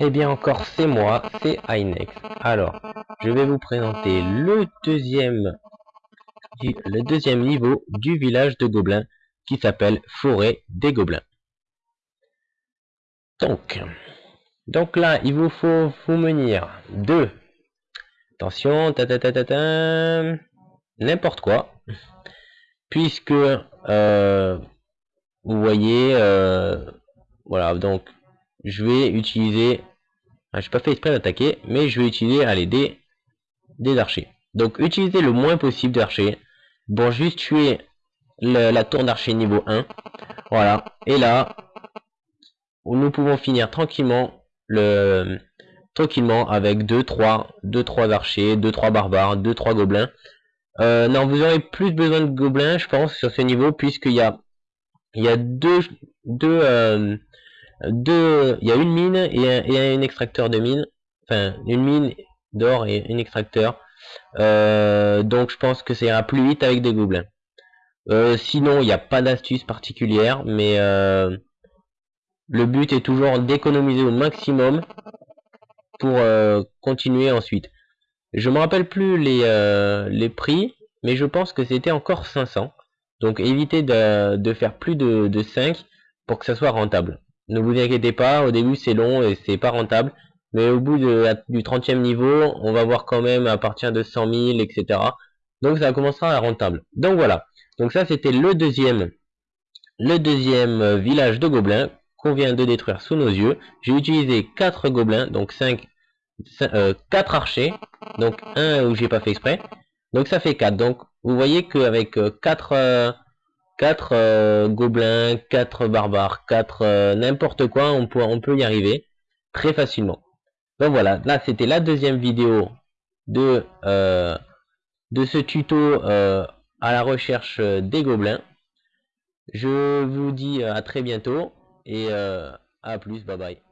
Eh bien encore c'est moi, c'est Inex. Alors, je vais vous présenter le deuxième, niveau du village de Gobelins qui s'appelle Forêt des Gobelins. Donc, donc là, il vous faut vous menir deux. Attention, ta ta ta, ta n'importe quoi, puisque euh, vous voyez, euh, voilà, donc je vais utiliser, ah, je pas fait exprès d'attaquer, mais je vais utiliser allez, des, des archers. Donc utilisez le moins possible d'archers pour juste tuer la tour d'archer niveau 1. Voilà, et là, nous pouvons finir tranquillement le tranquillement avec 2 3 2 3 archers, 2 3 barbares, 2 3 gobelins. Euh, non, vous aurez plus besoin de gobelins, je pense, sur ce niveau, puisqu'il y a il y a deux deux euh, deux il y a une mine et un, extracteur de mine, enfin une mine d'or et un extracteur. Euh, donc je pense que ça ira plus vite avec des gobelins. sinon, il n'y a pas d'astuce particulière, mais le but est toujours d'économiser au maximum pour euh, continuer ensuite. Je me rappelle plus les, euh, les prix, mais je pense que c'était encore 500. Donc évitez de, faire plus de, de 5 pour que ça soit rentable. Ne vous inquiétez pas, au début c'est long et c'est pas rentable. Mais au bout du 30e niveau, on va voir quand même à partir de 100 000, etc. Donc ça commencera à rentable. Donc voilà. Donc ça c'était le deuxième, le deuxième village de gobelins qu'on vient de détruire sous nos yeux. J'ai utilisé 4 gobelins, donc 5, 4 euh, archers, donc un où j'ai pas fait exprès. Donc ça fait 4. Donc vous voyez qu'avec 4, 4 gobelins, 4 barbares, 4 euh, n'importe quoi, on peut, y arriver très facilement. Donc voilà, là c'était la deuxième vidéo de, euh, de ce tuto à la recherche des gobelins. Je vous dis à très bientôt et euh, à plus, bye bye.